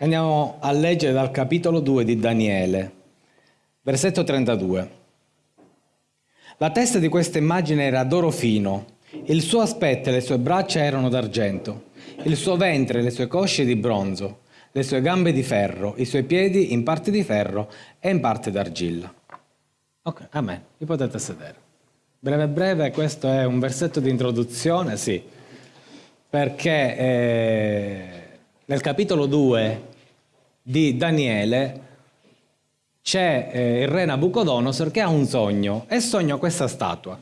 Andiamo a leggere dal capitolo 2 di Daniele, versetto 32. La testa di questa immagine era d'oro fino, il suo aspetto e le sue braccia erano d'argento, il suo ventre e le sue cosce di bronzo, le sue gambe di ferro, i suoi piedi in parte di ferro e in parte d'argilla. Ok, amen, vi potete sedere. Breve breve, questo è un versetto di introduzione, sì, perché eh, nel capitolo 2 di Daniele c'è eh, il re Nabucodonosor che ha un sogno e sogna questa statua.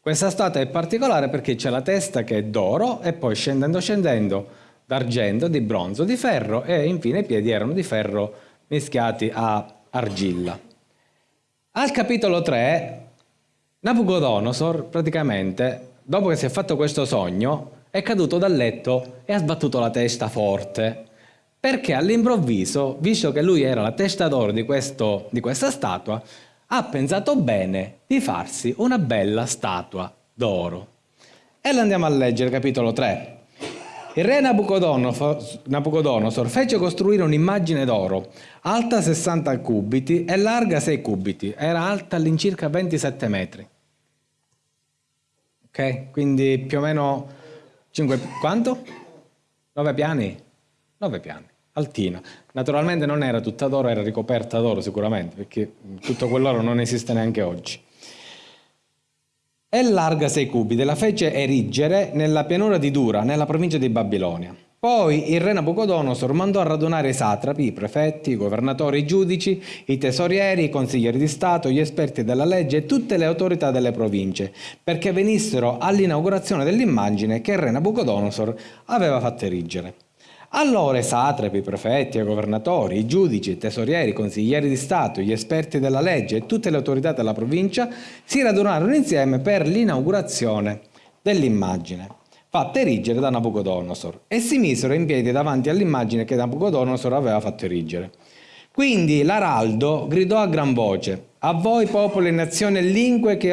Questa statua è particolare perché c'è la testa che è d'oro e poi scendendo scendendo d'argento, di bronzo, di ferro e infine i piedi erano di ferro mischiati a argilla. Al capitolo 3 Nabucodonosor praticamente dopo che si è fatto questo sogno è caduto dal letto e ha sbattuto la testa forte perché all'improvviso, visto che lui era la testa d'oro di, di questa statua, ha pensato bene di farsi una bella statua d'oro. E la andiamo a leggere, capitolo 3. Il re Nabucodonosor fece costruire un'immagine d'oro, alta 60 cubiti e larga 6 cubiti, era alta all'incirca 27 metri. Ok? Quindi più o meno 5... quanto? 9 piani? 9 piani altina. Naturalmente non era tutta d'oro, era ricoperta d'oro sicuramente, perché tutto quell'oro non esiste neanche oggi. È larga 6 cubi, la fece erigere nella pianura di Dura, nella provincia di Babilonia. Poi il re Nabucodonosor mandò a radunare i satrapi, i prefetti, i governatori, i giudici, i tesorieri, i consiglieri di Stato, gli esperti della legge e tutte le autorità delle province, perché venissero all'inaugurazione dell'immagine che il re Nabucodonosor aveva fatto erigere. Allora i satrapi, i prefetti, i governatori, i giudici, i tesorieri, i consiglieri di Stato, gli esperti della legge e tutte le autorità della provincia si radunarono insieme per l'inaugurazione dell'immagine fatta erigere da Nabucodonosor e si misero in piedi davanti all'immagine che Nabucodonosor aveva fatto erigere. Quindi l'araldo gridò a gran voce, a voi popoli, nazioni e lingue che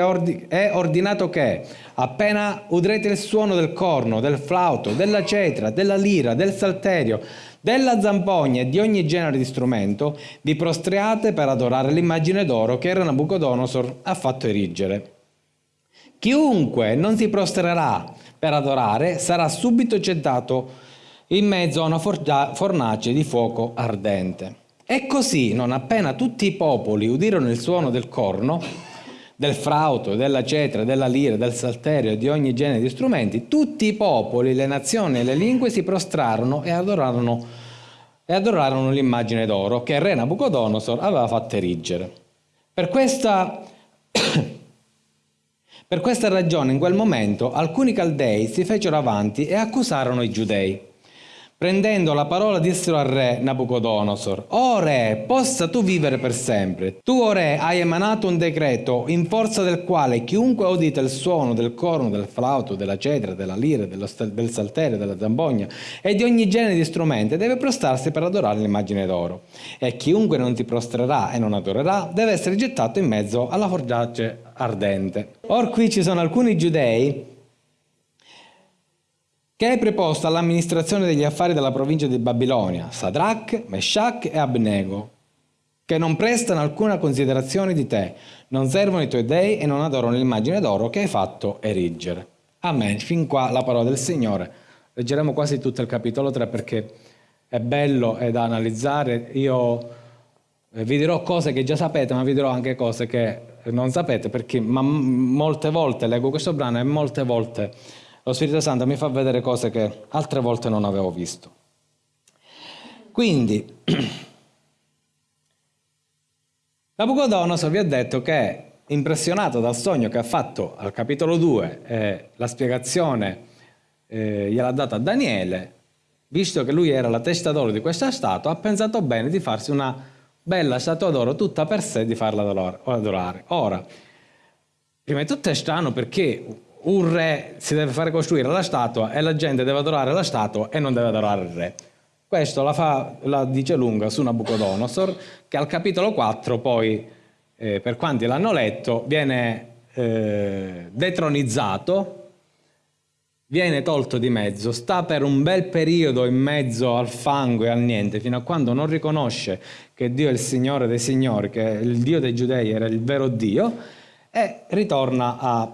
è ordinato che, appena udrete il suono del corno, del flauto, della cetra, della lira, del salterio, della zampogna e di ogni genere di strumento, vi prostriate per adorare l'immagine d'oro che Nabucodonosor ha fatto erigere. Chiunque non si prostrerà per adorare sarà subito gettato in mezzo a una fornace di fuoco ardente. E così, non appena tutti i popoli udirono il suono del corno, del frauto, della cetra, della lira, del salterio e di ogni genere di strumenti, tutti i popoli, le nazioni e le lingue si prostrarono e adorarono, e adorarono l'immagine d'oro che il re Nabucodonosor aveva fatto erigere. Per questa, per questa ragione in quel momento alcuni caldei si fecero avanti e accusarono i giudei. Prendendo la parola dissero al re Nabucodonosor, O re, possa tu vivere per sempre. Tu, o re, hai emanato un decreto in forza del quale chiunque udita il suono del corno, del flauto, della cetra, della lira, del salterio, della zambogna e di ogni genere di strumenti deve prostrarsi per adorare l'immagine d'oro. E chiunque non ti prostrerà e non adorerà deve essere gettato in mezzo alla forgiace ardente. Or qui ci sono alcuni giudei che è preposto all'amministrazione degli affari della provincia di Babilonia, Sadrach, Meshach e Abnego, che non prestano alcuna considerazione di te, non servono i tuoi dei e non adorano l'immagine d'oro che hai fatto erigere. Amen. Fin qua la parola del Signore. Leggeremo quasi tutto il capitolo 3 perché è bello e da analizzare. Io eh, vi dirò cose che già sapete, ma vi dirò anche cose che non sapete perché molte volte leggo questo brano e molte volte lo Spirito Santo mi fa vedere cose che altre volte non avevo visto. Quindi, Nabucodonosor vi ha detto che, impressionato dal sogno che ha fatto al capitolo 2, eh, la spiegazione eh, gliel'ha data a Daniele, visto che lui era la testa d'oro di questa statua, ha pensato bene di farsi una bella statua d'oro tutta per sé di farla adorare. Ora, prima di tutto è strano perché un re si deve fare costruire la statua e la gente deve adorare la statua e non deve adorare il re. Questo la, fa, la dice lunga su Nabucodonosor, che al capitolo 4 poi, eh, per quanti l'hanno letto, viene eh, detronizzato viene tolto di mezzo, sta per un bel periodo in mezzo al fango e al niente, fino a quando non riconosce che Dio è il Signore dei Signori, che il Dio dei Giudei era il vero Dio, e ritorna a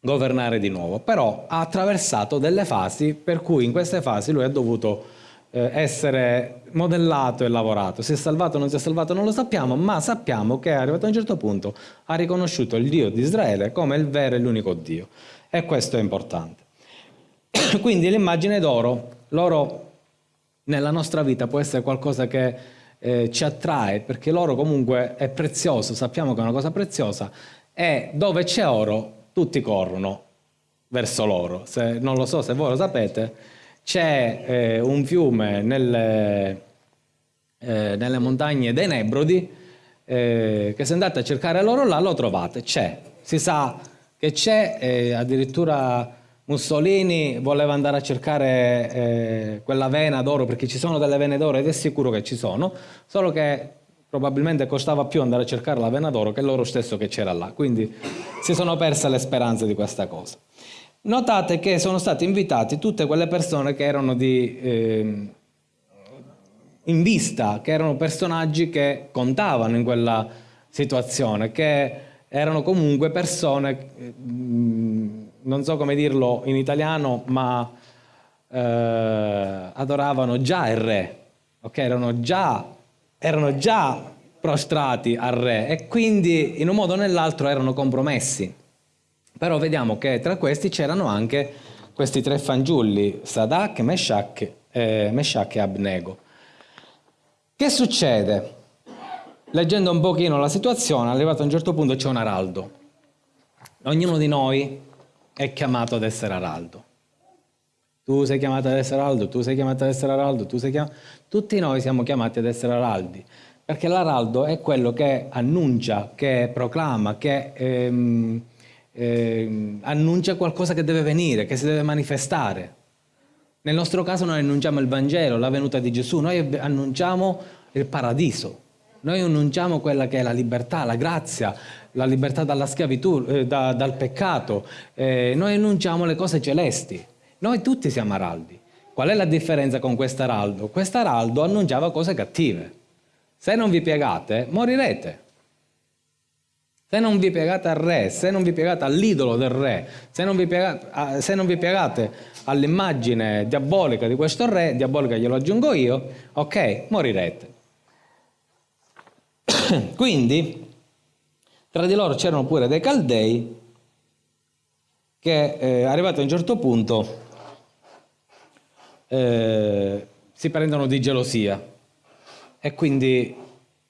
governare di nuovo. Però ha attraversato delle fasi per cui in queste fasi lui ha dovuto eh, essere modellato e lavorato. Si è salvato o non si è salvato non lo sappiamo, ma sappiamo che è arrivato a un certo punto ha riconosciuto il Dio di Israele come il vero e l'unico Dio. E questo è importante. Quindi l'immagine d'oro, l'oro nella nostra vita può essere qualcosa che eh, ci attrae, perché l'oro comunque è prezioso, sappiamo che è una cosa preziosa, e dove c'è oro tutti corrono verso l'oro. non lo so se voi lo sapete, c'è eh, un fiume nelle, eh, nelle, montagne dei Nebrodi eh, che se andate a cercare l'oro là lo trovate, c'è, si sa che c'è, addirittura Mussolini voleva andare a cercare eh, quella vena d'oro perché ci sono delle vene d'oro ed è sicuro che ci sono, solo che probabilmente costava più andare a cercare la vena d'oro che l'oro stesso che c'era là, quindi si sono perse le speranze di questa cosa. Notate che sono stati invitati tutte quelle persone che erano di, eh, in vista, che erano personaggi che contavano in quella situazione, che erano comunque persone, eh, non so come dirlo in italiano, ma eh, adoravano già il re, ok? Erano già, erano già prostrati al re e quindi in un modo o nell'altro erano compromessi. Però vediamo che tra questi c'erano anche questi tre fanciulli, Sadak, Meshach, eh, Meshach e Abnego. Che succede? Leggendo un pochino la situazione, arrivato a un certo punto c'è un araldo. Ognuno di noi è chiamato ad essere araldo. Tu sei chiamato ad essere araldo, tu sei chiamato ad essere araldo, tu sei chiamato... Tutti noi siamo chiamati ad essere araldi, perché l'araldo è quello che annuncia, che proclama, che... Ehm, eh, annuncia qualcosa che deve venire, che si deve manifestare. Nel nostro caso noi annunciamo il Vangelo, la venuta di Gesù, noi annunciamo il paradiso, noi annunciamo quella che è la libertà, la grazia, la libertà dalla schiavitù, eh, da, dal peccato, eh, noi annunciamo le cose celesti. Noi tutti siamo araldi. Qual è la differenza con quest'araldo? Quest'araldo annunciava cose cattive. Se non vi piegate, morirete. Se non vi piegate al re, se non vi piegate all'idolo del re, se non vi piegate, piegate all'immagine diabolica di questo re, diabolica glielo aggiungo io, ok, morirete. Quindi, tra di loro c'erano pure dei caldei che, eh, arrivati a un certo punto, eh, si prendono di gelosia e quindi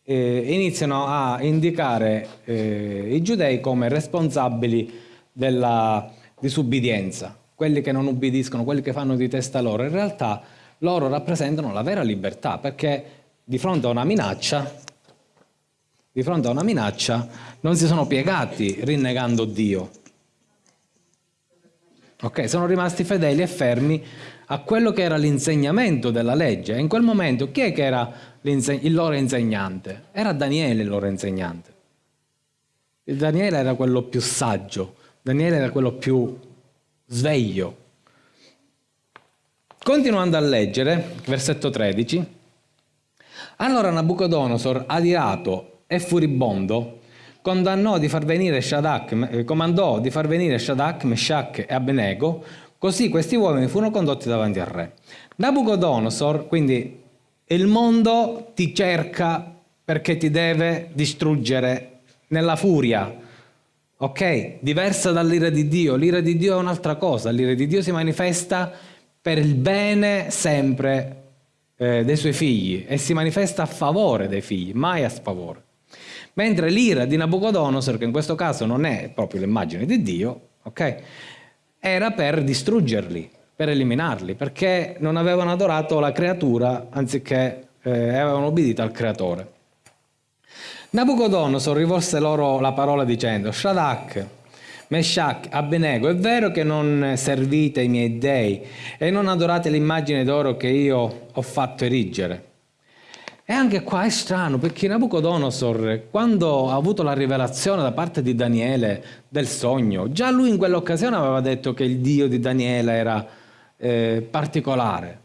eh, iniziano a indicare eh, i giudei come responsabili della disubbidienza, quelli che non ubbidiscono, quelli che fanno di testa loro. In realtà loro rappresentano la vera libertà, perché di fronte a una minaccia, di fronte a una minaccia, non si sono piegati rinnegando Dio. Ok, sono rimasti fedeli e fermi a quello che era l'insegnamento della legge. E in quel momento chi è che era il loro insegnante? Era Daniele il loro insegnante. Daniele era quello più saggio, Daniele era quello più sveglio. Continuando a leggere, versetto 13, allora Nabucodonosor, adirato e furibondo, condannò di far venire Shadak, eh, comandò di far venire Shadak, Meshach e Abnego Così questi uomini furono condotti davanti al re. Nabucodonosor, quindi il mondo ti cerca perché ti deve distruggere nella furia, ok? Diversa dall'ira di Dio. L'ira di Dio è un'altra cosa, l'ira di Dio si manifesta per il bene sempre eh, dei suoi figli e si manifesta a favore dei figli, mai a sfavore. Mentre l'ira di Nabucodonosor, che in questo caso non è proprio l'immagine di Dio, ok? era per distruggerli, per eliminarli, perché non avevano adorato la creatura anziché eh, avevano obbedito al creatore. Nabucodonosor rivolse loro la parola dicendo Shadak, Meshach, Abbenego, è vero che non servite i miei dei e non adorate l'immagine d'oro che io ho fatto erigere. E anche qua è strano perché Nabucodonosor, quando ha avuto la rivelazione da parte di Daniele del sogno, già lui in quell'occasione aveva detto che il Dio di Daniele era eh, particolare.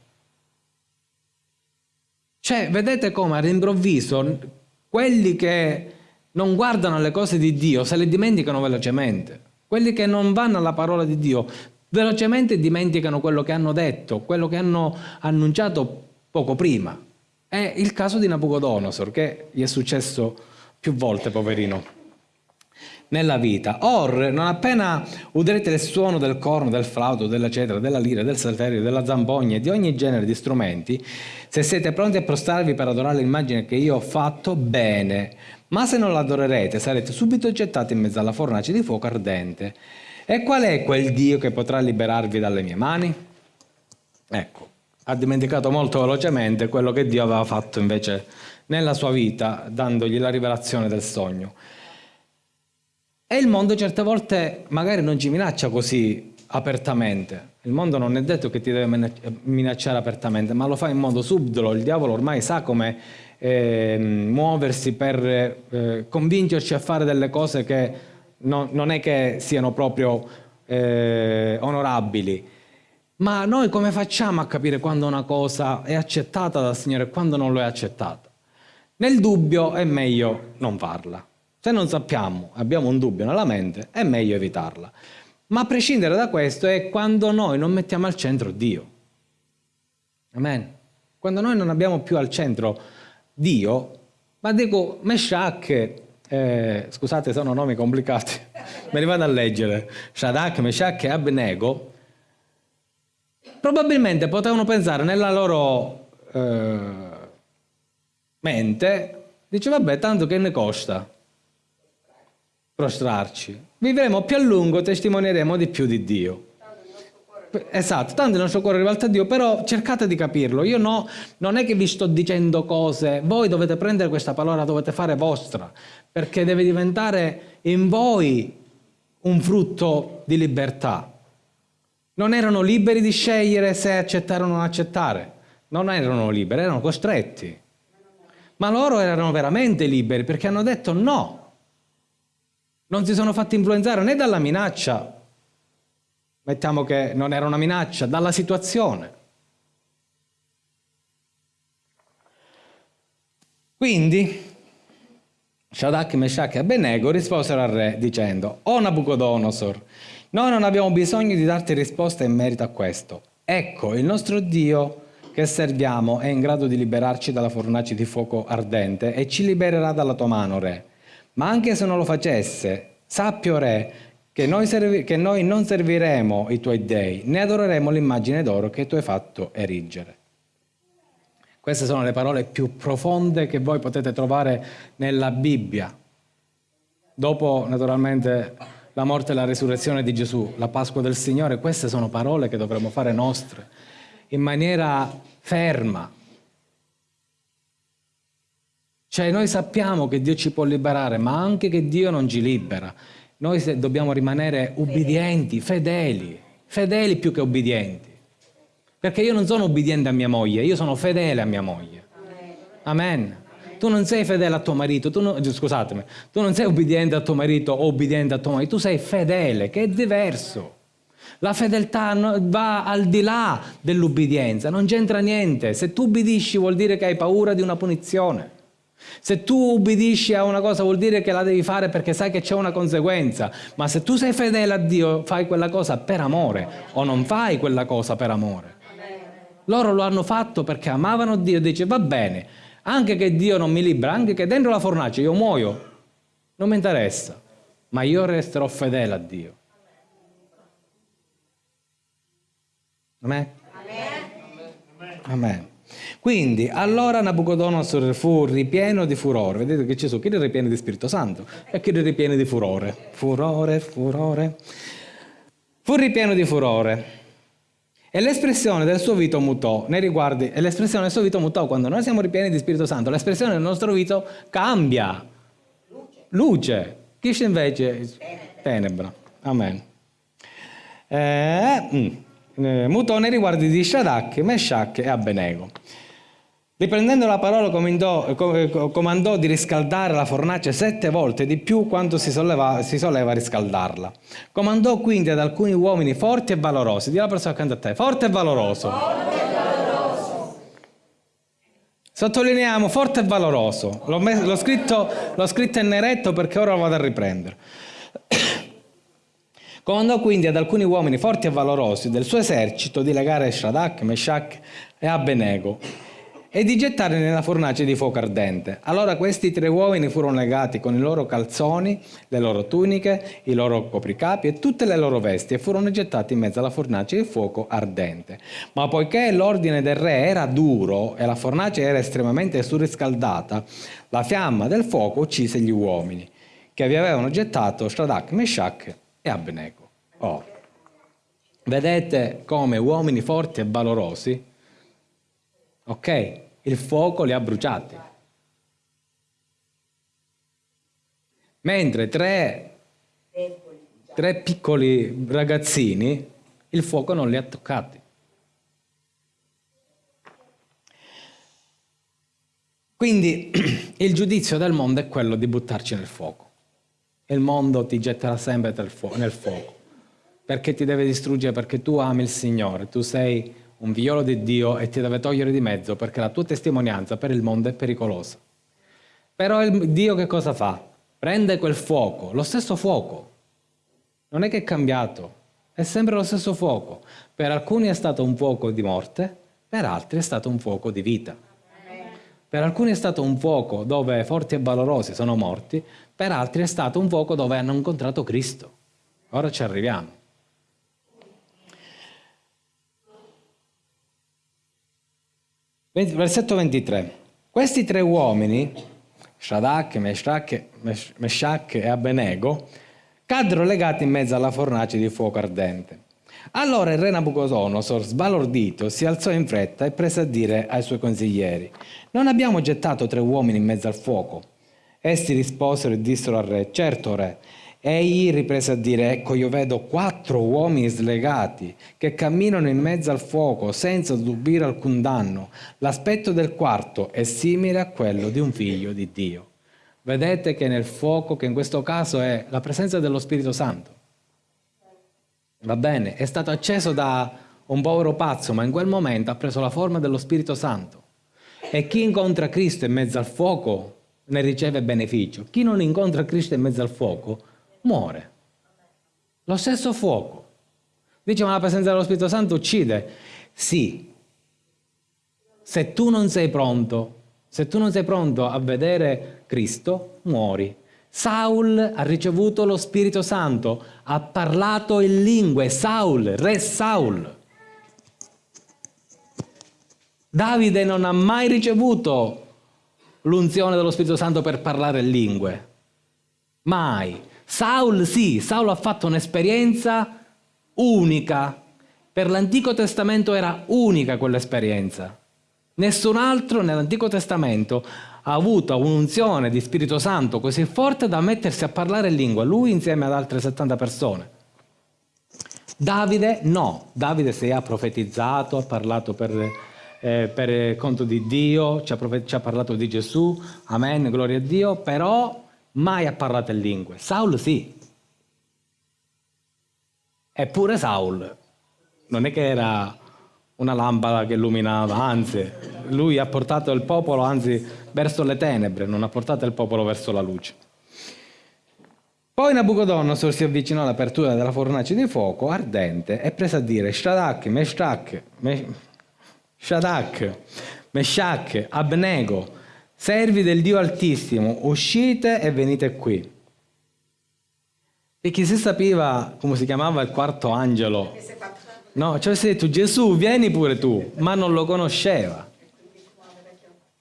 Cioè, vedete come all'improvviso quelli che non guardano le cose di Dio se le dimenticano velocemente. Quelli che non vanno alla parola di Dio velocemente dimenticano quello che hanno detto, quello che hanno annunciato poco prima. È il caso di Nabucodonosor, che gli è successo più volte, poverino, nella vita. Or, non appena udrete il suono del corno, del flauto, della cetra, della lira, del salterio, della zampogna e di ogni genere di strumenti, se siete pronti a prostrarvi per adorare l'immagine che io ho fatto, bene. Ma se non l'adorerete, sarete subito gettati in mezzo alla fornace di fuoco ardente. E qual è quel Dio che potrà liberarvi dalle mie mani? Ecco, ha dimenticato molto velocemente quello che Dio aveva fatto invece nella sua vita, dandogli la rivelazione del sogno. E il mondo certe volte magari non ci minaccia così apertamente. Il mondo non è detto che ti deve minacciare apertamente, ma lo fa in modo subdolo. Il diavolo ormai sa come eh, muoversi per eh, convincerci a fare delle cose che no, non è che siano proprio eh, onorabili ma noi come facciamo a capire quando una cosa è accettata dal Signore e quando non lo è accettata? Nel dubbio è meglio non farla. Se non sappiamo, abbiamo un dubbio nella mente, è meglio evitarla. Ma a prescindere da questo è quando noi non mettiamo al centro Dio. Amen. Quando noi non abbiamo più al centro Dio, ma dico Meshach, eh, scusate sono nomi complicati, me li vado a leggere, Shadak, Meshach e Abnego, probabilmente potevano pensare nella loro eh, mente, dice vabbè tanto che ne costa prostrarci, vivremo più a lungo, testimonieremo di più di Dio. Esatto, tanto il nostro cuore rivolto a Dio, però cercate di capirlo. Io no, non è che vi sto dicendo cose, voi dovete prendere questa parola, dovete fare vostra, perché deve diventare in voi un frutto di libertà. Non erano liberi di scegliere se accettare o non accettare. Non erano liberi, erano costretti. Ma loro erano veramente liberi perché hanno detto no. Non si sono fatti influenzare né dalla minaccia, mettiamo che non era una minaccia, dalla situazione. Quindi Shadrach, Meshach e Abednego risposero al re dicendo O Nabucodonosor, noi non abbiamo bisogno di darti risposta in merito a questo. Ecco, il nostro Dio che serviamo è in grado di liberarci dalla fornace di fuoco ardente e ci libererà dalla tua mano, Re. Ma anche se non lo facesse, sappio, Re, che noi, che noi non serviremo i tuoi dei, né adoreremo l'immagine d'oro che tu hai fatto erigere. Queste sono le parole più profonde che voi potete trovare nella Bibbia. Dopo, naturalmente, la morte e la risurrezione di Gesù, la Pasqua del Signore, queste sono parole che dovremmo fare nostre in maniera ferma. Cioè noi sappiamo che Dio ci può liberare, ma anche che Dio non ci libera. Noi dobbiamo rimanere ubbidienti, fedeli, fedeli più che ubbidienti. Perché io non sono ubbidiente a mia moglie, io sono fedele a mia moglie. Amen. Tu non sei fedele a tuo marito, tu non, scusatemi, tu non sei ubbidiente a tuo marito o ubbidiente a tua moglie, tu sei fedele, che è diverso. La fedeltà va al di là dell'ubbidienza, non c'entra niente. Se tu ubbidisci vuol dire che hai paura di una punizione. Se tu ubbidisci a una cosa vuol dire che la devi fare perché sai che c'è una conseguenza, ma se tu sei fedele a Dio fai quella cosa per amore o non fai quella cosa per amore. Loro lo hanno fatto perché amavano Dio e dice va bene, anche che Dio non mi libera, anche che dentro la fornace io muoio, non mi interessa, ma io resterò fedele a Dio. Amen? Amen. Quindi, allora Nabucodonosor fu ripieno di furore. Vedete che ci sono chi è ripieno di Spirito Santo e chi è ripieno di furore. Furore, furore. Fu ripieno di furore e l'espressione del suo vito mutò nei riguardi, e l'espressione del suo vito mutò quando noi siamo ripieni di Spirito Santo, l'espressione del nostro vito cambia. Luce. Luce. Chi invece? Tenebra. Amen. Eh, mm, eh, mutò nei riguardi di Shadrach, Meshach e Abbenego. Riprendendo la parola comandò, comandò, di riscaldare la fornace sette volte di più quanto si, solleva, si soleva riscaldarla. Comandò quindi ad alcuni uomini forti e valorosi. Dì la persona accanto a te, forte e valoroso. Forte e valoroso. Sottolineiamo forte e valoroso. L'ho, scritto, l'ho scritto in neretto perché ora lo vado a riprendere. Comandò quindi ad alcuni uomini forti e valorosi del suo esercito di legare Shadrach, Meshach e Abbenego e di gettarli nella fornace di fuoco ardente. Allora questi tre uomini furono legati con i loro calzoni, le loro tuniche, i loro copricapi e tutte le loro vesti e furono gettati in mezzo alla fornace di fuoco ardente. Ma poiché l'ordine del re era duro e la fornace era estremamente surriscaldata, la fiamma del fuoco uccise gli uomini che vi avevano gettato Shadrach, Meshach e Abnego. Oh. Vedete come uomini forti e valorosi, ok, il fuoco li ha bruciati. Mentre tre, tre piccoli ragazzini, il fuoco non li ha toccati. Quindi il giudizio del mondo è quello di buttarci nel fuoco il mondo ti getterà sempre nel fuoco, perché ti deve distruggere, perché tu ami il Signore, tu sei un figliolo di Dio e ti deve togliere di mezzo, perché la tua testimonianza per il mondo è pericolosa. Però Dio che cosa fa? Prende quel fuoco, lo stesso fuoco, non è che è cambiato, è sempre lo stesso fuoco. Per alcuni è stato un fuoco di morte, per altri è stato un fuoco di vita. Per alcuni è stato un fuoco dove forti e valorosi sono morti, per altri è stato un fuoco dove hanno incontrato Cristo. Ora ci arriviamo. Versetto 23. Questi tre uomini, Shadrach, Meshach e Abbenego, caddero legati in mezzo alla fornace di fuoco ardente. Allora il re Nabucodonosor, sbalordito, si alzò in fretta e prese a dire ai suoi consiglieri, non abbiamo gettato tre uomini in mezzo al fuoco? Essi risposero e dissero al re, certo re. Egli riprese a dire, ecco io vedo quattro uomini slegati che camminano in mezzo al fuoco senza subire alcun danno. L'aspetto del quarto è simile a quello di un figlio di Dio. Vedete che nel fuoco, che in questo caso è la presenza dello Spirito Santo, Va bene, è stato acceso da un povero pazzo, ma in quel momento ha preso la forma dello Spirito Santo. E chi incontra Cristo in mezzo al fuoco ne riceve beneficio. Chi non incontra Cristo in mezzo al fuoco muore. Lo stesso fuoco. Dice, ma la presenza dello Spirito Santo uccide. Sì. Se tu non sei pronto, se tu non sei pronto a vedere Cristo, muori. Saul ha ricevuto lo Spirito Santo, ha parlato in lingue, Saul, re Saul. Davide non ha mai ricevuto l'unzione dello Spirito Santo per parlare in lingue. Mai. Saul sì, Saul ha fatto un'esperienza unica. Per l'Antico Testamento era unica quell'esperienza. Nessun altro nell'Antico Testamento ha avuto un'unzione di Spirito Santo così forte da mettersi a parlare in lingua, lui insieme ad altre 70 persone. Davide no, Davide si è profetizzato, ha parlato per, eh, per conto di Dio, ci ha, ci ha parlato di Gesù, amen, gloria a Dio, però mai ha parlato in lingue. Saul sì. Eppure Saul non è che era una lampada che illuminava, anzi, lui ha portato il popolo, anzi, verso le tenebre, non ha portato il popolo verso la luce. Poi Nabucodonosor si avvicinò all'apertura della fornace di fuoco ardente e prese a dire Shadrach, Meshach, Shadrach, Meshach, Abnego, servi del Dio Altissimo, uscite e venite qui. E chi si sapeva come si chiamava il quarto angelo No, ci avesse detto Gesù, vieni pure tu, ma non lo conosceva.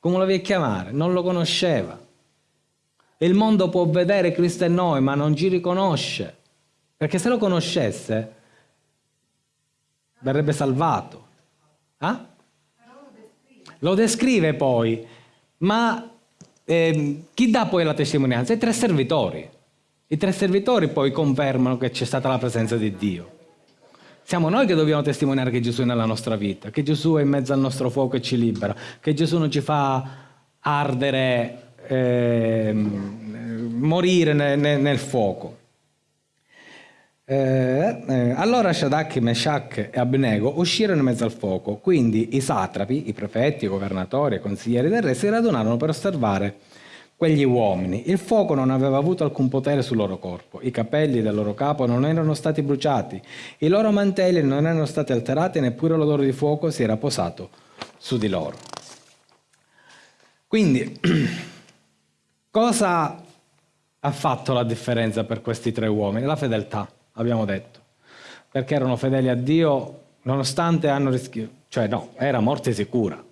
Come lo devi chiamare? Non lo conosceva. Il mondo può vedere Cristo in noi, ma non ci riconosce. Perché se lo conoscesse, verrebbe salvato. Eh? Lo descrive poi, ma eh, chi dà poi la testimonianza? I tre servitori. I tre servitori poi confermano che c'è stata la presenza di Dio. Siamo noi che dobbiamo testimoniare che Gesù è nella nostra vita, che Gesù è in mezzo al nostro fuoco e ci libera, che Gesù non ci fa ardere, eh, morire nel, nel fuoco. Eh, eh, allora Shadrach, Meshach e Abnego uscirono in mezzo al fuoco, quindi i satrapi, i prefetti, i governatori e i consiglieri del re si radunarono per osservare quegli uomini. Il fuoco non aveva avuto alcun potere sul loro corpo, i capelli del loro capo non erano stati bruciati, i loro mantelli non erano stati alterati, neppure l'odore di fuoco si era posato su di loro. Quindi, cosa ha fatto la differenza per questi tre uomini? La fedeltà abbiamo detto, perché erano fedeli a Dio nonostante hanno rischiato, cioè no, era morte sicura,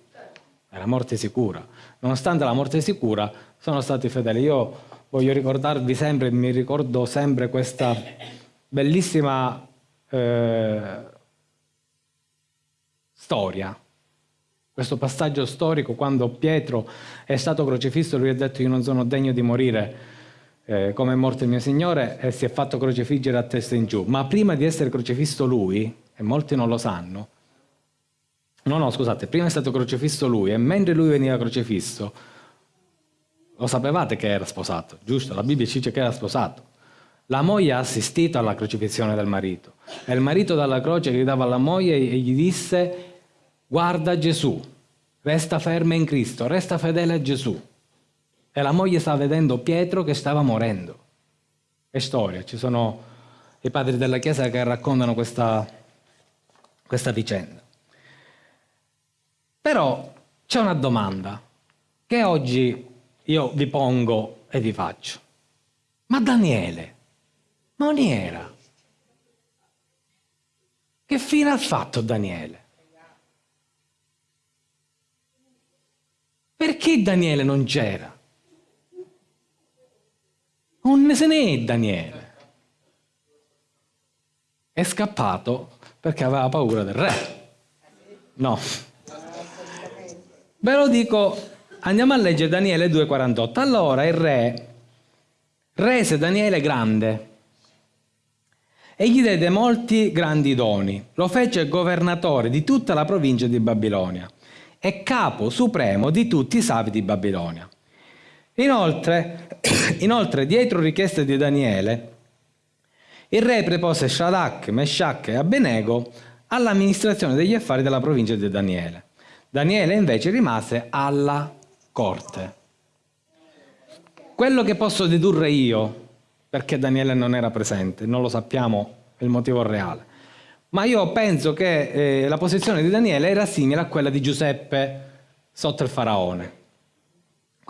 era morte sicura, nonostante la morte sicura sono stati fedeli. Io voglio ricordarvi sempre, mi ricordo sempre questa bellissima eh, storia, questo passaggio storico quando Pietro è stato crocifisso, lui ha detto io non sono degno di morire eh, come è morto il mio Signore e si è fatto crocifiggere a testa in giù. Ma prima di essere crocifisso lui, e molti non lo sanno, no no scusate, prima è stato crocifisso lui e mentre lui veniva crocifisso, lo sapevate che era sposato, giusto? La Bibbia ci dice che era sposato. La moglie ha assistito alla crocifissione del marito e il marito dalla croce gridava alla moglie e gli disse guarda Gesù, resta ferma in Cristo, resta fedele a Gesù. E la moglie stava vedendo Pietro che stava morendo. È storia, ci sono i padri della Chiesa che raccontano questa, questa vicenda. Però c'è una domanda che oggi io vi pongo e vi faccio. Ma Daniele non era. Che fine ha fatto Daniele? Perché Daniele non c'era? Non se ne è Daniele. È scappato perché aveva paura del re. No. Ve lo dico, andiamo a leggere Daniele 2,48. Allora il re rese Daniele grande e gli diede molti grandi doni. Lo fece governatore di tutta la provincia di Babilonia e capo supremo di tutti i savi di Babilonia. Inoltre, inoltre, dietro richieste di Daniele, il re prepose Shadrach, Meshach e Abbenego all'amministrazione degli affari della provincia di Daniele. Daniele invece rimase alla corte. Quello che posso dedurre io, perché Daniele non era presente, non lo sappiamo il motivo reale, ma io penso che eh, la posizione di Daniele era simile a quella di Giuseppe sotto il faraone.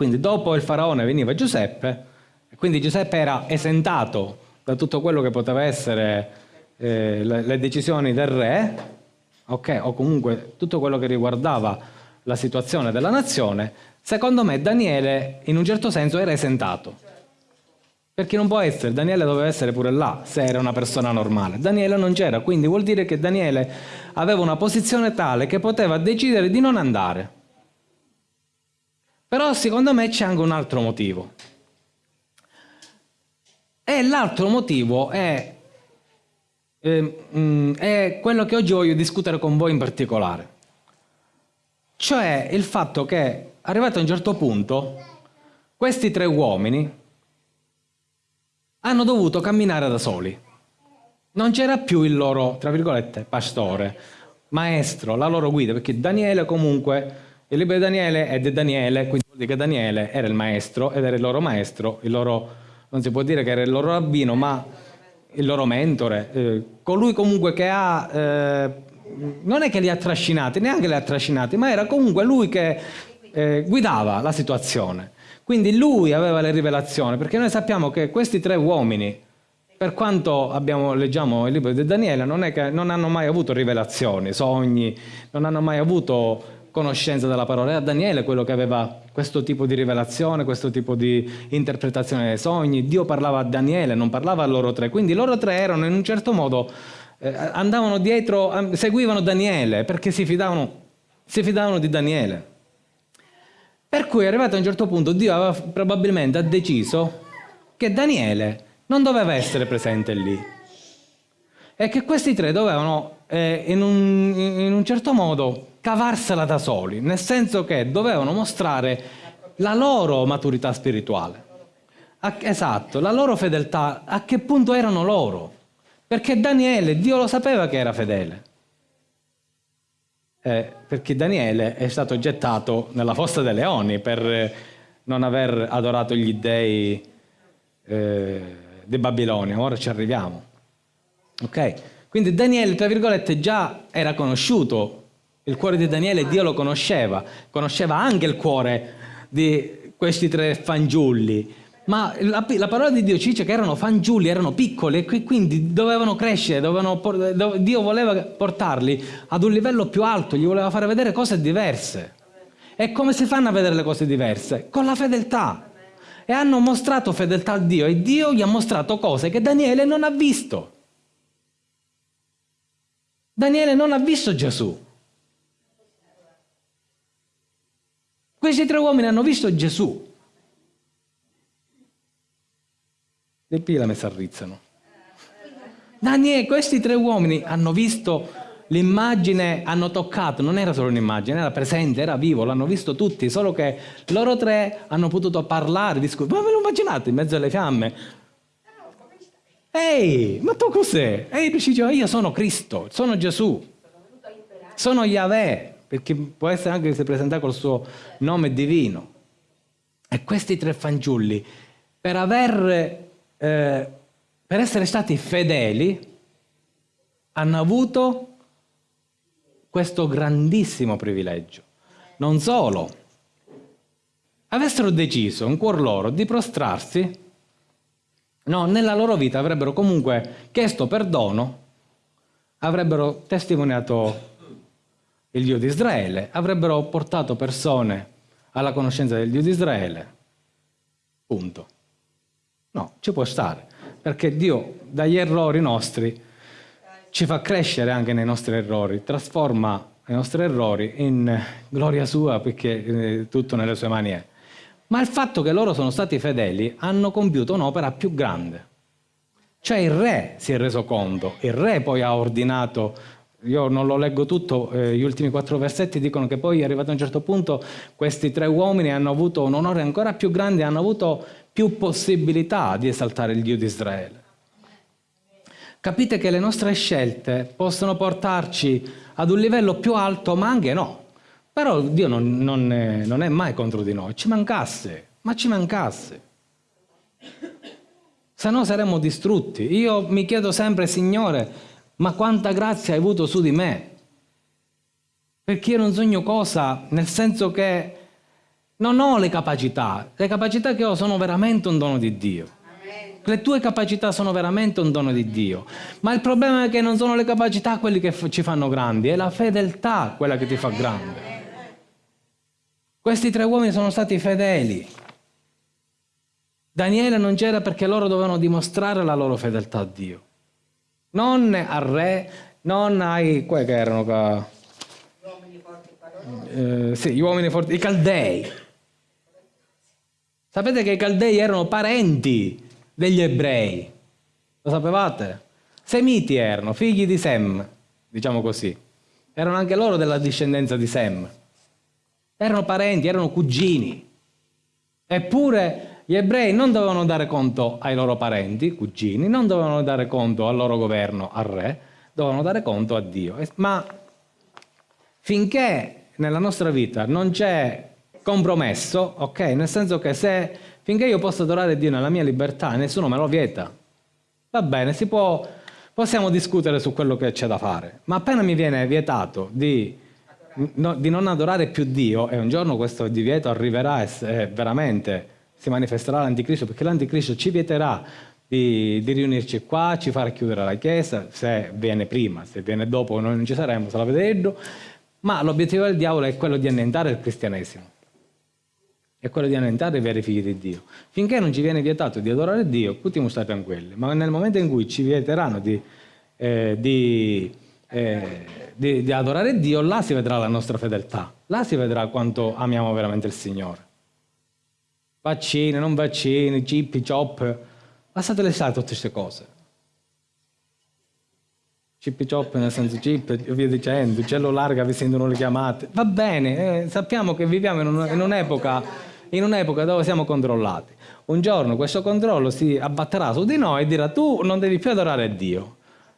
Quindi dopo il faraone veniva Giuseppe, quindi Giuseppe era esentato da tutto quello che poteva essere eh, le, le, decisioni del re, okay, o comunque tutto quello che riguardava la situazione della nazione, secondo me Daniele in un certo senso era esentato. Perché non può essere, Daniele doveva essere pure là, se era una persona normale. Daniele non c'era, quindi vuol dire che Daniele aveva una posizione tale che poteva decidere di non andare. Però secondo me c'è anche un altro motivo. E l'altro motivo è, eh, è quello che oggi voglio discutere con voi in particolare. Cioè il fatto che, arrivato a un certo punto, questi tre uomini hanno dovuto camminare da soli. Non c'era più il loro, tra virgolette, pastore, maestro, la loro guida, perché Daniele comunque il libro di Daniele è di Daniele, quindi vuol dire che Daniele era il maestro ed era il loro maestro, il loro, non si può dire che era il loro rabbino, ma il loro mentore, eh, colui comunque che ha, eh, non è che li ha trascinati, neanche li ha trascinati, ma era comunque lui che eh, guidava la situazione. Quindi lui aveva le rivelazioni, perché noi sappiamo che questi tre uomini, per quanto abbiamo, leggiamo il libro di Daniele, non, è che, non hanno mai avuto rivelazioni, sogni, non hanno mai avuto conoscenza della parola. Era Daniele quello che aveva questo tipo di rivelazione, questo tipo di interpretazione dei sogni. Dio parlava a Daniele, non parlava a loro tre. Quindi loro tre erano in un certo modo, eh, andavano dietro, seguivano Daniele perché si fidavano, si fidavano di Daniele. Per cui arrivato a un certo punto Dio aveva probabilmente ha deciso che Daniele non doveva essere presente lì. è che questi tre dovevano eh, in, un, in un certo modo cavarsela da soli, nel senso che dovevano mostrare la loro maturità spirituale. Esatto, la loro fedeltà, a che punto erano loro. Perché Daniele, Dio lo sapeva che era fedele. Eh, perché Daniele è stato gettato nella fossa dei leoni per non aver adorato gli dei eh, di Babilonia. Ora ci arriviamo. Ok? Quindi Daniele, tra virgolette, già era conosciuto. Il cuore di Daniele Dio lo conosceva. Conosceva anche il cuore di questi tre fanciulli ma la, la, parola di Dio ci dice che erano fanciulli, erano piccoli e quindi dovevano crescere, dovevano, Dio voleva portarli ad un livello più alto, gli voleva fare vedere cose diverse. E come si fanno a vedere le cose diverse? Con la fedeltà. E hanno mostrato fedeltà a Dio e Dio gli ha mostrato cose che Daniele non ha visto. Daniele non ha visto Gesù. Questi tre uomini hanno visto Gesù. Le pile mi s'arrizzano. Daniele, questi tre uomini hanno visto l'immagine, hanno toccato, non era solo un'immagine, era presente, era vivo, l'hanno visto tutti, solo che loro tre hanno potuto parlare, discutere. Ma ve lo immaginate in mezzo alle fiamme? Ehi, ma tu cos'è? Ehi, dice, io sono Cristo, sono Gesù, sono Yahweh, perché può essere anche che si presenta col suo nome divino. E questi tre fanciulli, per aver eh, per essere stati fedeli, hanno avuto questo grandissimo privilegio. Non solo, avessero deciso in cuor loro di prostrarsi, no, nella loro vita avrebbero comunque chiesto perdono, avrebbero testimoniato il Dio di Israele, avrebbero portato persone alla conoscenza del Dio di Israele. Punto. No, ci può stare, perché Dio dagli errori nostri ci fa crescere anche nei nostri errori, trasforma i nostri errori in gloria sua perché eh, tutto nelle sue mani è. Ma il fatto che loro sono stati fedeli hanno compiuto un'opera più grande. Cioè il re si è reso conto, il re poi ha ordinato io non lo leggo tutto, eh, gli ultimi quattro versetti dicono che poi arrivato a un certo punto questi tre uomini hanno avuto un onore ancora più grande, hanno avuto più possibilità di esaltare il Dio di Israele. Capite che le nostre scelte possono portarci ad un livello più alto, ma anche no. Però Dio non, non, è, non è mai contro di noi, ci mancasse, ma ci mancasse. Se no saremmo distrutti. Io mi chiedo sempre, Signore, ma quanta grazia hai avuto su di me? Perché io non sogno cosa, nel senso che non ho le capacità, le capacità che ho sono veramente un dono di Dio. Le tue capacità sono veramente un dono di Dio, ma il problema è che non sono le capacità quelle che ci fanno grandi, è la fedeltà quella che ti fa grande. Questi tre uomini sono stati fedeli. Daniele non c'era perché loro dovevano dimostrare la loro fedeltà a Dio. Non al re, non ai... quelli che erano... Ca... Gli uomini forti, sì, gli uomini forti, i caldei. Sapete che i Caldei erano parenti degli ebrei. Lo sapevate? Semiti erano, figli di Sem, diciamo così. Erano anche loro della discendenza di Sem. Erano parenti, erano cugini. Eppure gli ebrei non dovevano dare conto ai loro parenti, cugini, non dovevano dare conto al loro governo, al re, dovevano dare conto a Dio. Ma finché nella nostra vita non c'è compromesso, ok? Nel senso che se finché io posso adorare Dio nella mia libertà, nessuno me lo vieta. Va bene, può, possiamo discutere su quello che c'è da fare, ma appena mi viene vietato di, no, di, non adorare più Dio, e un giorno questo divieto arriverà veramente si manifesterà l'anticristo, perché l'anticristo ci vieterà di, di, riunirci qua, ci farà chiudere la chiesa, se viene prima, se viene dopo noi non ci saremo, sarà vedendo, ma l'obiettivo del diavolo è quello di annientare il cristianesimo è quello di annientare i veri figli di Dio. Finché non ci viene vietato di adorare Dio, possiamo stare tranquilli, ma nel momento in cui ci vieteranno di, eh, di, eh, di, di adorare Dio, là si vedrà la nostra fedeltà, là si vedrà quanto amiamo veramente il Signore. Vaccini, non vaccini, chip, chop, lasciatele stare tutte queste cose. chip chop nel senso chip e via dicendo, il cellulare che vi sentono le chiamate. Va bene, eh, sappiamo che viviamo in, un, un'epoca, un'epoca dove siamo controllati. Un giorno questo controllo si abbatterà su di noi e dirà tu non devi più adorare Dio.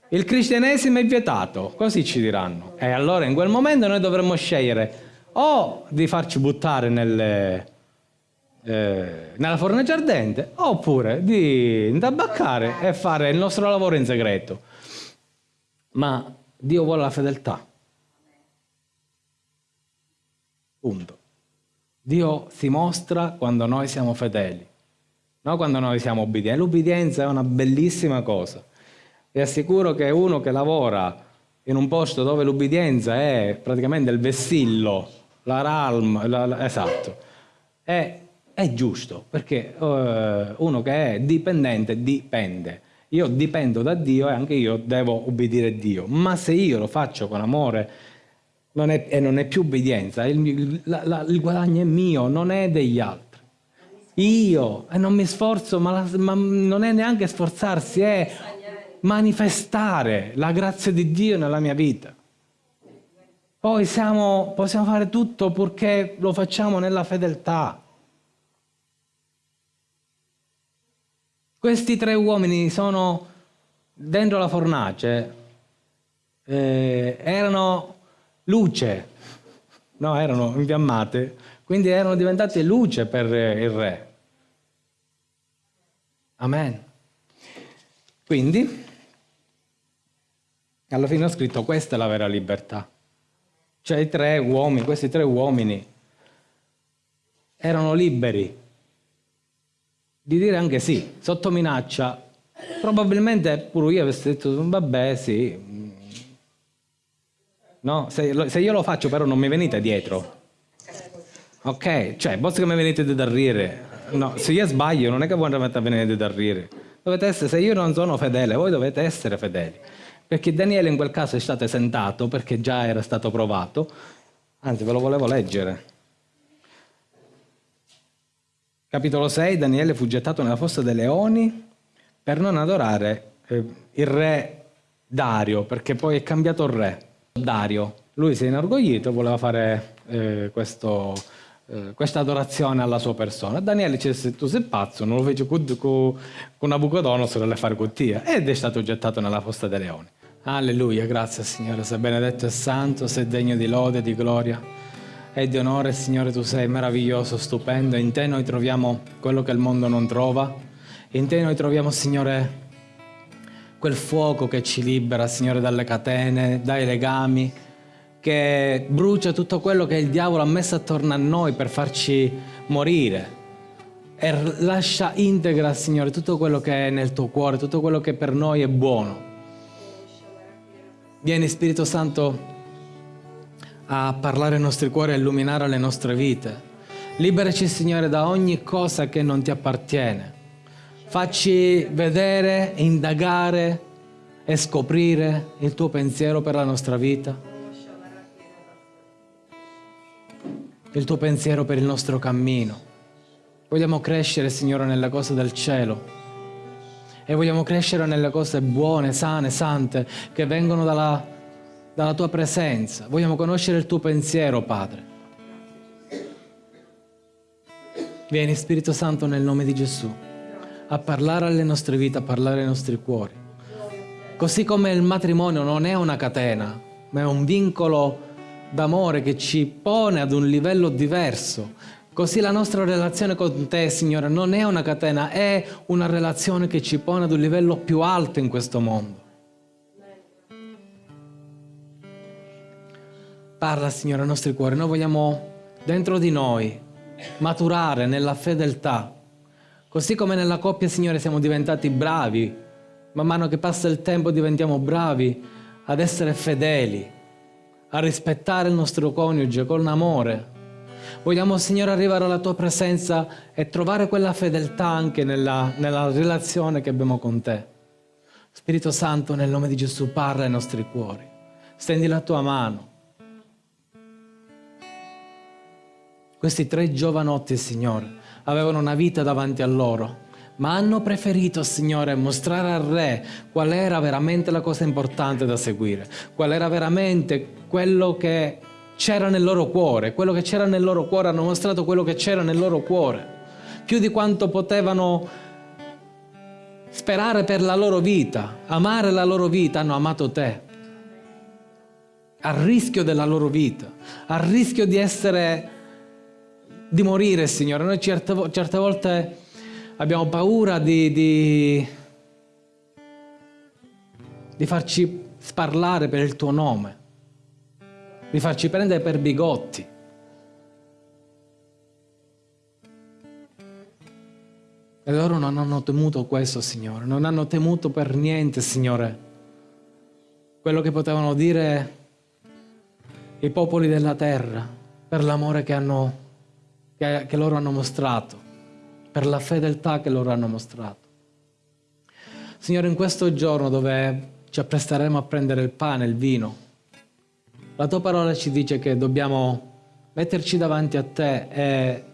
Il cristianesimo è vietato, così ci diranno. E allora in quel momento noi dovremmo scegliere o di farci buttare nelle, eh, nella fornace ardente oppure di intabaccare e fare il nostro lavoro in segreto ma Dio vuole la fedeltà. Punto. Dio si mostra quando noi siamo fedeli, non quando noi siamo obbedienti. L'ubbidienza è una bellissima cosa. Vi assicuro che uno che lavora in un posto dove l'ubbidienza è praticamente il vessillo, la ralm, la, la, esatto, è, è, giusto, perché uh, uno che è dipendente dipende. Io dipendo da Dio e anche io devo obbedire a Dio, ma se io lo faccio con amore non è, e non è più obbedienza, il, la, la, il, guadagno è mio, non è degli altri. Io, e non mi sforzo, ma, la, ma non è neanche sforzarsi, è manifestare la grazia di Dio nella mia vita. Poi siamo, possiamo fare tutto purché lo facciamo nella fedeltà. Questi tre uomini sono dentro la fornace, eh, erano luce, no, erano infiammate, quindi erano diventate luce per il re. Amen. Quindi, alla fine ho scritto questa è la vera libertà. Cioè i tre uomini, questi tre uomini erano liberi di dire anche sì, sotto minaccia, probabilmente pure io avessi detto, vabbè sì, no? se, se, io lo faccio però non mi venite dietro, ok? Cioè, basta che mi venite da ridere, no, se io sbaglio non è che voi andate a venire da ridere, dovete essere, se io non sono fedele, voi dovete essere fedeli, perché Daniele in quel caso è stato esentato perché già era stato provato, anzi ve lo volevo leggere. Capitolo 6, Daniele fu gettato nella fossa dei leoni per non adorare eh, il re Dario, perché poi è cambiato il re, Dario. Lui si è inorgoglito voleva fare eh, questo, eh, questa adorazione alla sua persona. Daniele disse, tu sei pazzo, non lo fece con, con, con Nabucodonosor le fare cottia, ed è stato gettato nella fossa dei leoni. Alleluia, grazie Signore, sei benedetto e santo, sei degno di lode e di gloria e di onore, Signore, tu sei meraviglioso, stupendo. In te noi troviamo quello che il mondo non trova. In te noi troviamo, Signore, quel fuoco che ci libera, Signore, dalle catene, dai legami, che brucia tutto quello che il diavolo ha messo attorno a noi per farci morire. E lascia integra, Signore, tutto quello che è nel tuo cuore, tutto quello che per noi è buono. Vieni Spirito Santo a parlare ai nostri cuori, a illuminare le nostre vite. Liberaci, Signore, da ogni cosa che non ti appartiene. Facci vedere, indagare e scoprire il tuo pensiero per la nostra vita. Il tuo pensiero per il nostro cammino. Vogliamo crescere, Signore, nelle cose del cielo. E vogliamo crescere nelle cose buone, sane, sante, che vengono dalla dalla tua presenza. Vogliamo conoscere il tuo pensiero, Padre. Vieni Spirito Santo nel nome di Gesù a parlare alle nostre vite, a parlare ai nostri cuori. Così come il matrimonio non è una catena, ma è un vincolo d'amore che ci pone ad un livello diverso. Così la nostra relazione con te, Signore, non è una catena, è una relazione che ci pone ad un livello più alto in questo mondo. Parla, Signore, ai nostri cuori. Noi vogliamo dentro di noi maturare nella fedeltà. Così come nella coppia, Signore, siamo diventati bravi. Man mano che passa il tempo diventiamo bravi ad essere fedeli, a rispettare il nostro coniuge con amore. Vogliamo, Signore, arrivare alla Tua presenza e trovare quella fedeltà anche nella, nella relazione che abbiamo con Te. Spirito Santo, nel nome di Gesù, parla ai nostri cuori. Stendi la Tua mano Questi tre giovanotti, Signore, avevano una vita davanti a loro, ma hanno preferito, Signore, mostrare al Re qual era veramente la cosa importante da seguire, qual era veramente quello che c'era nel loro cuore, quello che c'era nel loro cuore, hanno mostrato quello che c'era nel loro cuore, più di quanto potevano sperare per la loro vita, amare la loro vita, hanno amato te, a rischio della loro vita, a rischio di essere, di morire, Signore. Noi certe, certe volte abbiamo paura di, di, di farci sparlare per il tuo nome, di farci prendere per bigotti. E loro non hanno temuto questo, Signore, non hanno temuto per niente, Signore, quello che potevano dire i popoli della terra per l'amore che, hanno, che, che loro hanno mostrato, per la fedeltà che loro hanno mostrato. Signore, in questo giorno dove ci appresteremo a prendere il pane, il vino, la tua parola ci dice che dobbiamo metterci davanti a te e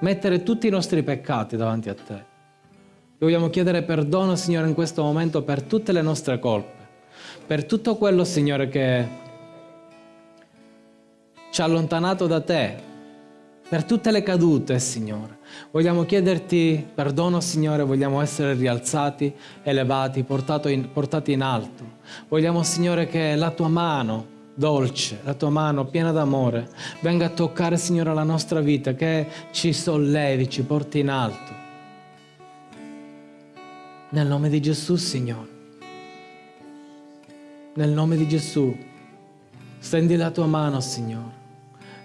mettere tutti i nostri peccati davanti a te. Vogliamo chiedere perdono, Signore, in questo momento per tutte le nostre colpe, per tutto quello, Signore, che ci ha allontanato da te, per tutte le cadute, Signore. Vogliamo chiederti perdono, Signore, vogliamo essere rialzati, elevati, in, portati in alto. Vogliamo, Signore, che la tua mano dolce, la tua mano piena d'amore, venga a toccare, Signore, la nostra vita, che ci sollevi, ci porti in alto. Nel nome di Gesù, Signore. Nel nome di Gesù, stendi la tua mano, Signore,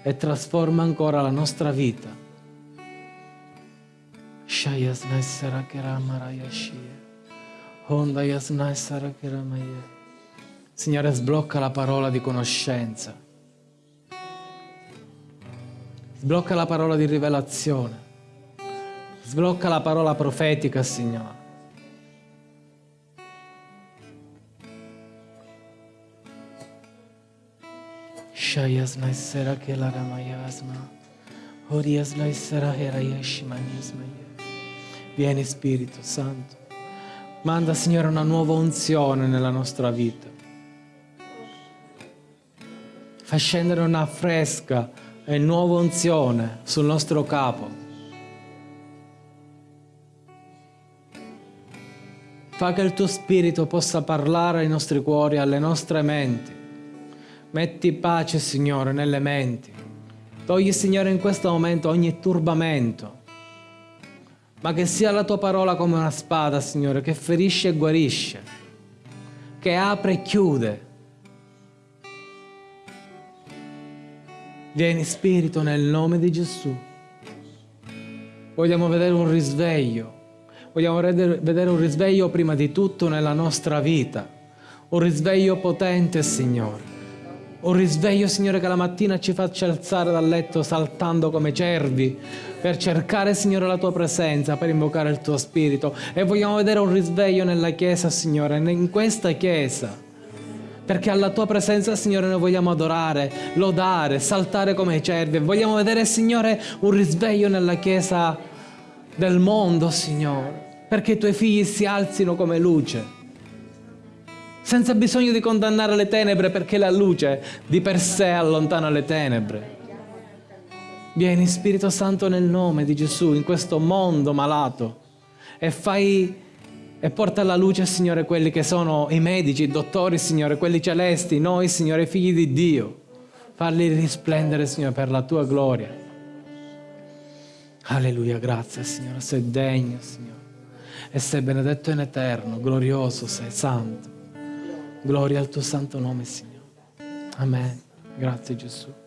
e trasforma ancora la nostra vita. Signore, sblocca la parola di conoscenza. Sblocca la parola di rivelazione. Sblocca la parola profetica, Signore. Shayasna isera che la ramayasma. Oriasna isera herayashimanyasmaya. Vieni Spirito Santo. Manda, Signore, una nuova unzione nella nostra vita. fa scendere una fresca e nuova unzione sul nostro capo. Fa che il tuo spirito possa parlare ai nostri cuori, alle nostre menti. Metti pace, Signore, nelle menti. Togli, Signore, in questo momento ogni turbamento. Ma che sia la tua parola come una spada, Signore, che ferisce e guarisce, che apre e chiude Vieni Spirito nel nome di Gesù. Vogliamo vedere un risveglio. Vogliamo vedere un risveglio prima di tutto nella nostra vita. Un risveglio potente, Signore. Un risveglio, Signore, che la mattina ci faccia alzare dal letto saltando come cervi per cercare, Signore, la Tua presenza, per invocare il Tuo Spirito. E vogliamo vedere un risveglio nella Chiesa, Signore, in questa Chiesa perché alla tua presenza, Signore, noi vogliamo adorare, lodare, saltare come cervi. Vogliamo vedere, Signore, un risveglio nella Chiesa del mondo, Signore, perché i tuoi figli si alzino come luce, senza bisogno di condannare le tenebre, perché la luce di per sé allontana le tenebre. Vieni Spirito Santo nel nome di Gesù in questo mondo malato e fai e porta alla luce, Signore, quelli che sono i medici, i dottori, Signore, quelli celesti, noi, Signore, figli di Dio. Farli risplendere, Signore, per la tua gloria. Alleluia, grazie, Signore, sei degno, Signore. E sei benedetto in eterno, glorioso sei, santo. Gloria al tuo santo nome, Signore. Amen. Grazie Gesù.